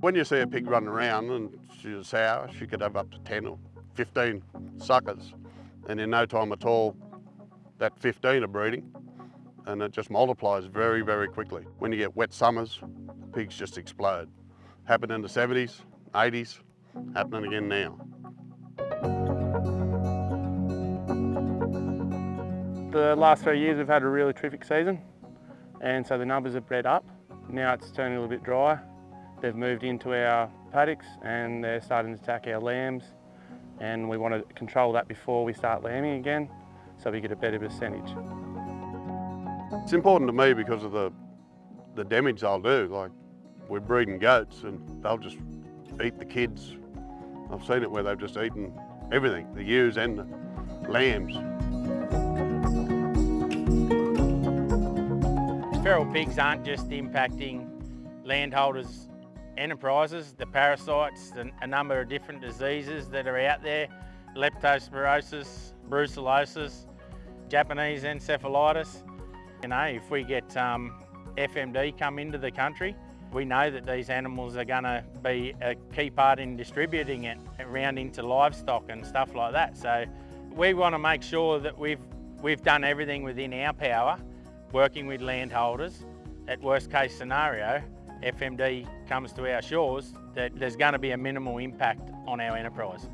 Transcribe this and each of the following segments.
When you see a pig running around and she's sour, she could have up to 10 or 15 suckers. And in no time at all, that 15 are breeding and it just multiplies very, very quickly. When you get wet summers, pigs just explode. Happened in the 70s, 80s, happening again now. The last three years we've had a really terrific season and so the numbers have bred up. Now it's turning a little bit dry. They've moved into our paddocks and they're starting to attack our lambs and we want to control that before we start lambing again so we get a better percentage. It's important to me because of the, the damage they'll do. Like we're breeding goats and they'll just eat the kids. I've seen it where they've just eaten everything, the ewes and the lambs. Feral pigs aren't just impacting landholders' enterprises, the parasites, the, a number of different diseases that are out there, leptospirosis, brucellosis, Japanese encephalitis. You know, if we get um, FMD come into the country, we know that these animals are going to be a key part in distributing it around into livestock and stuff like that. So we want to make sure that we've, we've done everything within our power working with landholders, at worst case scenario, FMD comes to our shores, that there's going to be a minimal impact on our enterprise.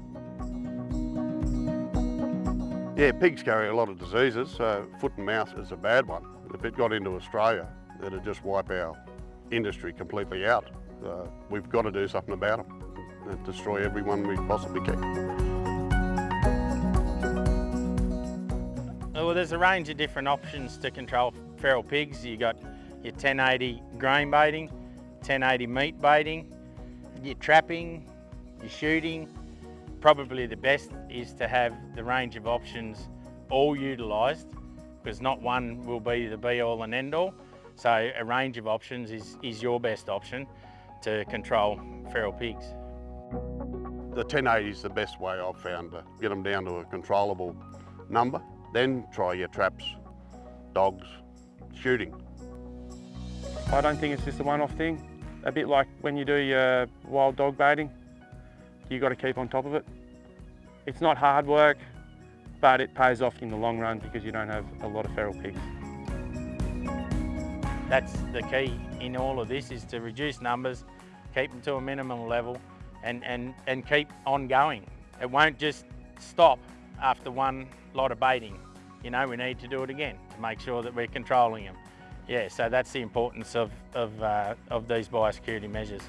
Yeah, pigs carry a lot of diseases, so foot and mouth is a bad one. If it got into Australia, it'd just wipe our industry completely out. Uh, we've got to do something about them and destroy everyone we possibly can. Oh, well, there's a range of different options to control feral pigs. You've got your 1080 grain baiting, 1080 meat baiting, your trapping, your shooting. Probably the best is to have the range of options all utilised because not one will be the be all and end all. So a range of options is, is your best option to control feral pigs. The 1080 is the best way I've found to get them down to a controllable number. Then try your traps, dogs, shooting. I don't think it's just a one-off thing. A bit like when you do your wild dog baiting, you got to keep on top of it. It's not hard work, but it pays off in the long run because you don't have a lot of feral pigs. That's the key in all of this is to reduce numbers, keep them to a minimum level and, and, and keep on going. It won't just stop after one lot of baiting. You know, we need to do it again to make sure that we're controlling them. Yeah, so that's the importance of, of, uh, of these biosecurity measures.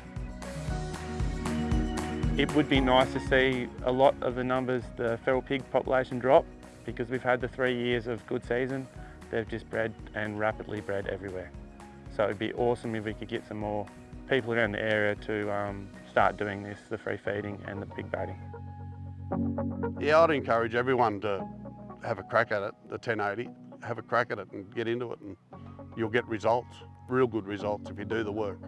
It would be nice to see a lot of the numbers, the feral pig population drop because we've had the three years of good season. They've just bred and rapidly bred everywhere. So it'd be awesome if we could get some more people around the area to um, start doing this, the free feeding and the pig baiting. Yeah, I'd encourage everyone to have a crack at it, the 1080, have a crack at it and get into it and you'll get results, real good results if you do the work.